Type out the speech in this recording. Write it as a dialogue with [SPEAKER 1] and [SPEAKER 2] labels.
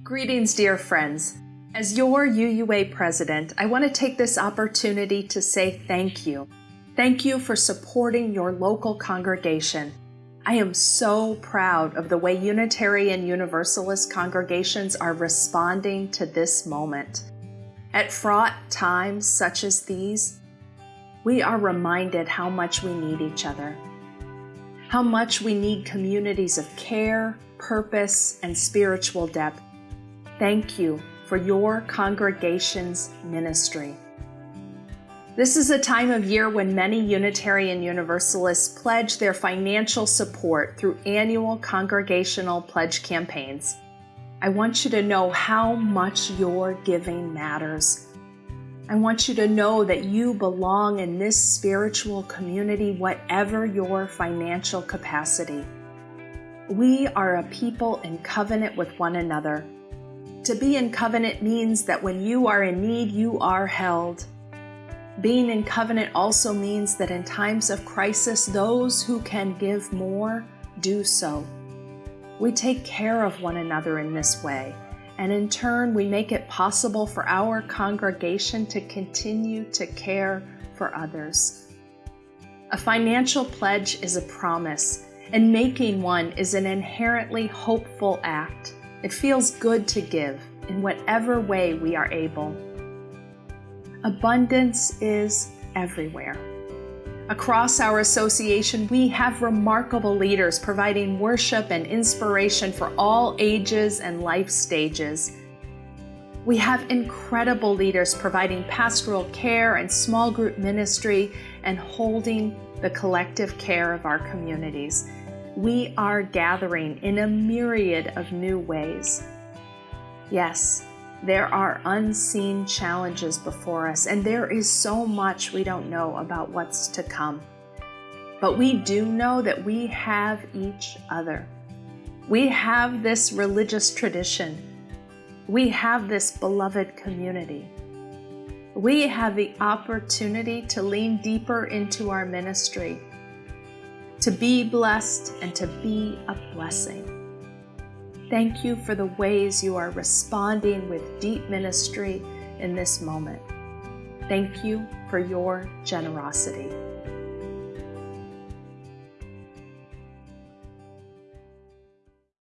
[SPEAKER 1] Greetings, dear friends. As your UUA president, I want to take this opportunity to say thank you. Thank you for supporting your local congregation. I am so proud of the way Unitarian Universalist congregations are responding to this moment. At fraught times such as these, we are reminded how much we need each other, how much we need communities of care, purpose, and spiritual depth. Thank you for your congregation's ministry. This is a time of year when many Unitarian Universalists pledge their financial support through annual congregational pledge campaigns. I want you to know how much your giving matters. I want you to know that you belong in this spiritual community, whatever your financial capacity. We are a people in covenant with one another. To be in covenant means that when you are in need, you are held. Being in covenant also means that in times of crisis, those who can give more do so. We take care of one another in this way, and in turn, we make it possible for our congregation to continue to care for others. A financial pledge is a promise, and making one is an inherently hopeful act. It feels good to give in whatever way we are able. Abundance is everywhere. Across our association, we have remarkable leaders providing worship and inspiration for all ages and life stages. We have incredible leaders providing pastoral care and small group ministry and holding the collective care of our communities we are gathering in a myriad of new ways. Yes, there are unseen challenges before us, and there is so much we don't know about what's to come. But we do know that we have each other. We have this religious tradition. We have this beloved community. We have the opportunity to lean deeper into our ministry to be blessed and to be a blessing. Thank you for the ways you are responding with deep ministry in this moment. Thank you for your generosity.